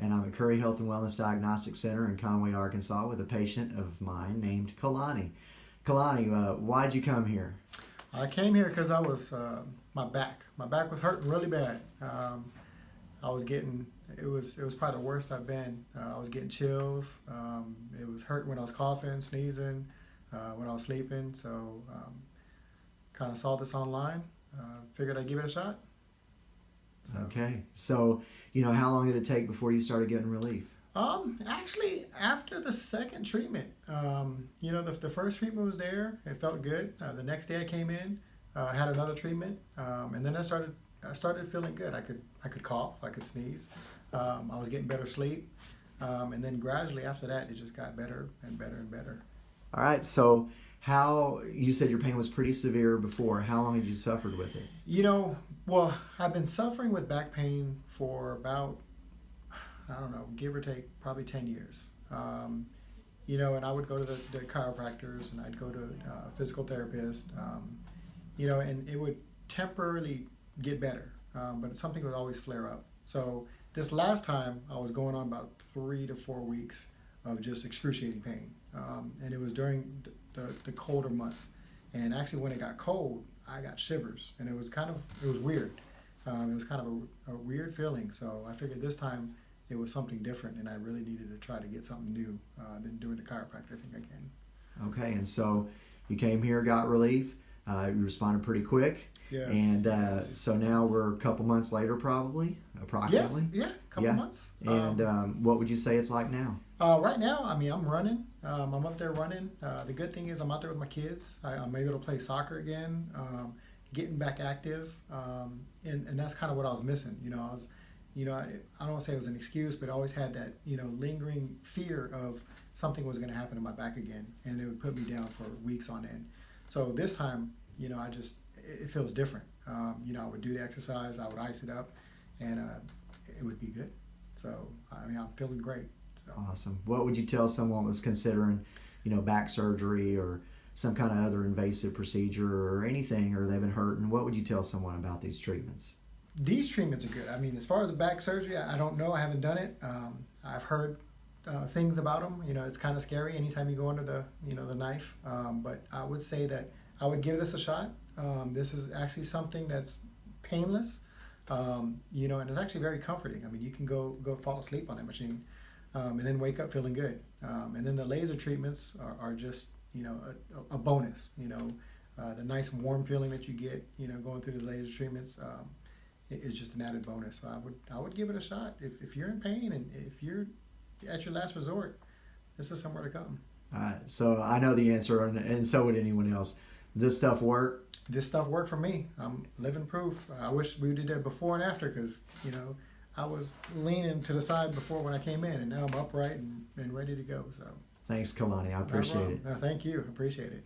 and I'm at Curry Health and Wellness Diagnostic Center in Conway, Arkansas, with a patient of mine named Kalani. Kalani, uh, why'd you come here? I came here because I was uh, my back. My back was hurting really bad. Um, I was getting it was it was probably the worst I've been. Uh, I was getting chills. Um, it was hurting when I was coughing, sneezing, uh, when I was sleeping. So um, kind of saw this online. Uh, figured I'd give it a shot. So. Okay, so you know how long did it take before you started getting relief? Um, actually, after the second treatment, um, you know, the, the first treatment was there. It felt good. Uh, the next day I came in, uh, I had another treatment, um, and then I started I started feeling good. I could I could cough, I could sneeze. Um, I was getting better sleep, um, and then gradually after that, it just got better and better and better. All right, so how you said your pain was pretty severe before. How long had you suffered with it? You know, well, I've been suffering with back pain for about I don't know, give or take, probably ten years. Um, you know, and I would go to the, the chiropractors and I'd go to uh, physical therapist. Um, you know, and it would temporarily get better, um, but something would always flare up. So this last time, I was going on about three to four weeks of just excruciating pain, um, and it was during the, the, colder months. And actually, when it got cold, I got shivers, and it was kind of it was weird. Um, it was kind of a, a, weird feeling. So I figured this time it was something different, and I really needed to try to get something new uh, than doing the chiropractor thing again. Okay, and so you came here, got relief. Uh, you responded pretty quick. Yes. And uh, so now we're a couple months later, probably, approximately. Yeah, yeah, a couple yeah. months. And um, um, what would you say it's like now? Uh, right now, I mean, I'm running. Um, I'm up there running. Uh, the good thing is I'm out there with my kids. I, am able to play soccer again, um, getting back active, um, and, and that's kind of what I was missing. You know, I was, you know, I, I don't want to say it was an excuse, but I always had that, you know, lingering fear of something was going to happen to my back again, and it would put me down for weeks on end. So this time, you know, I just it feels different. Um, you know, I would do the exercise, I would ice it up, and uh, it would be good. So, I mean, I'm feeling great. So. Awesome. What would you tell someone was considering, you know, back surgery or some kind of other invasive procedure or anything, or they've been hurting? What would you tell someone about these treatments? These treatments are good. I mean, as far as the back surgery, I don't know. I haven't done it. Um, I've heard uh, things about them. You know, it's kind of scary anytime you go under the, you know, the knife. Um, but I would say that I would give this a shot. Um, this is actually something that's painless, um, you know, and it's actually very comforting. I mean, you can go go fall asleep on that machine, um, and then wake up feeling good. Um, and then the laser treatments are, are just you know a, a bonus. You know, uh, the nice warm feeling that you get, you know, going through the laser treatments um, is just an added bonus. So I would I would give it a shot if if you're in pain and if you're at your last resort, this is somewhere to come. All right. So I know the answer, and, and so would anyone else. This stuff work? This stuff worked for me. I'm living proof. I wish we did that before and after because, you know, I was leaning to the side before when I came in, and now I'm upright and, and ready to go. So thanks, Kalani. I appreciate it. No, thank you. Appreciate it.